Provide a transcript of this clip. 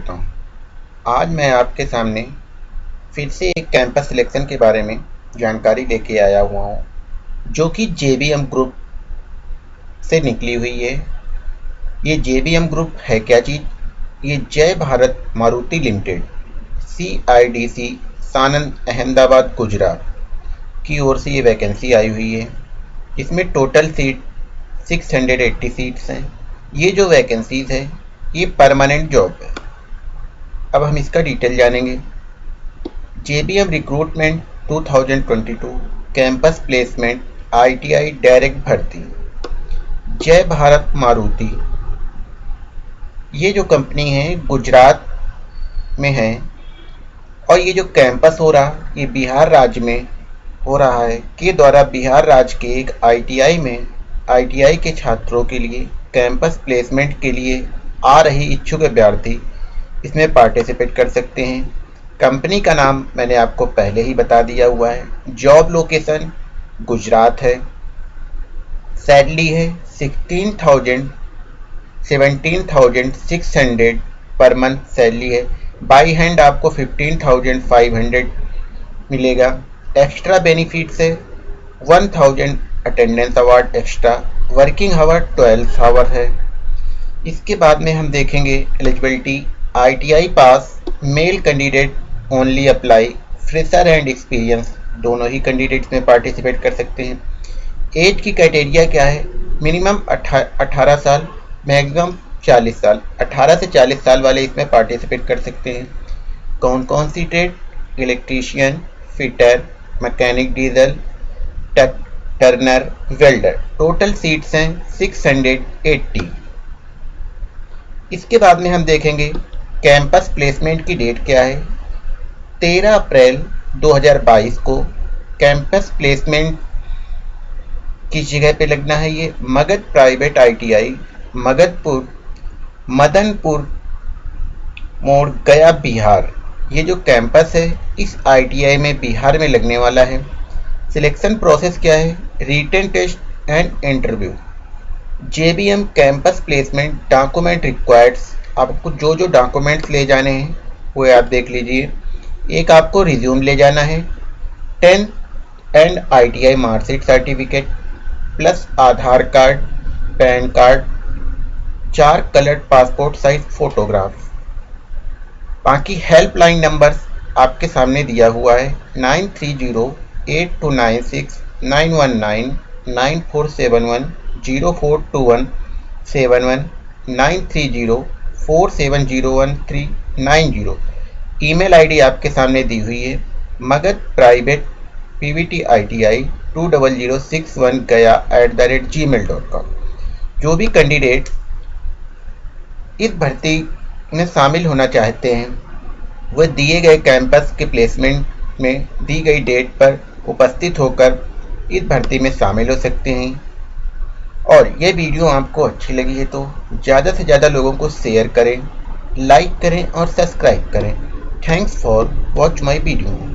करता हूँ। आज मैं आपके सामने फिर से एक कैंपस सिलेक्शन के बारे में जानकारी लेके आया हुआ हूँ, जो कि जेबीएम ग्रुप से निकली हुई है। ये जेबीएम ग्रुप है क्या चीज़ ये Jay Bharat Maruti limited C I D C Sanand Ahmedabad, Gujarat की ओर से ये वैकेंसी आई हुई है। इसमें टोटल सीट 680 सीट्स हैं। ये जो वैकेंसीज है, ये परमानेंट जॉब है। अब हम इसका डिटेल जानेंगे। J B M recruitment 2022 campus placement ITI direct भर्ती। जय भारत मारुति। ये जो कंपनी है, गुजरात में है, और ये जो कैंपस हो रहा, ये बिहार राज्य में हो रहा है, के द्वारा बिहार राज्य के एक आईटीआई में आईटीआई के छात्रों के लिए कैंपस प्लेसमेंट के लिए आ रही इच्छुक अभ्यर्थी। इसमें पार्टिसिपेट कर सकते हैं। कंपनी का नाम मैंने आपको पहले ही बता दिया हुआ है। जॉब लोकेशन गुजरात है। सैलरी है sixteen thousand seventeen thousand six hundred per month salary है। बाई हैंड आपको फिफ्टीन थाउज़ेंड फाइव हंड्रेड मिलेगा। एक्स्ट्रा बेनिफिट्स है। One thousand attendance award extra working hour twelve hour है। इसके बाद में हम देखेंगे eligibility ITI pass male candidate only apply fresher and experience दोनों ही कैंडिडेट्स में पार्टिसिपेट कर सकते हैं। एज की क्राइटेरिया क्या है? मिनिमम अठारह साल मैक्सिमम चालीस साल। अठारह से चालीस साल वाले इसमें पार्टिसिपेट कर सकते हैं। कौन कौन सी trade electrician fitter mechanic diesel turner welder total seats हैं 680 इसके बाद में हम देखेंगे कैंपस प्लेसमेंट की डेट क्या है? 13 अप्रैल 2022 को कैंपस प्लेसमेंट किस जगह पे लगना है ये। मगध प्राइवेट आईटीआई, मगधपुर, मदनपुर, मोड़ गया बिहार। ये जो कैंपस है, इस आईटीआई में बिहार में लगने वाला है। सिलेक्शन प्रोसेस क्या है? Written test and interview. J B M campus placement document required आपको जो जो डॉक्यूमेंट्स ले जाने हैं, वो आप देख लीजिए। एक आपको रिज्यूम ले जाना है। Tenth and ITI marksheet certificate plus Aadhaar card PAN card चार कलर्ड पासपोर्ट साइज़ फोटोग्राफ बाकी हेल्पलाइन नंबर आपके सामने दिया हुआ है। Nine three zero eight two nine six nine one nine nine four seven one zero four two one seven one nine three zero four seven zero one three nine zero. Email ID आपके सामने दी हुई है। Magadh private P V T I T I two double zero six one Gaya at the rate G mail dot com जो भी candidate इस भर्ती में शामिल होना चाहते हैं, वह दिए गए कैंपस के प्लेसमेंट में दी गई डेट पर उपस्थित होकर इस भर्ती में शामिल हो सकते हैं। और ये वीडियो आपको अच्छी लगी है तो ज़्यादा से ज़्यादा लोगों को शेयर करें लाइक करें और सब्सक्राइब करें। Thanks for watch my video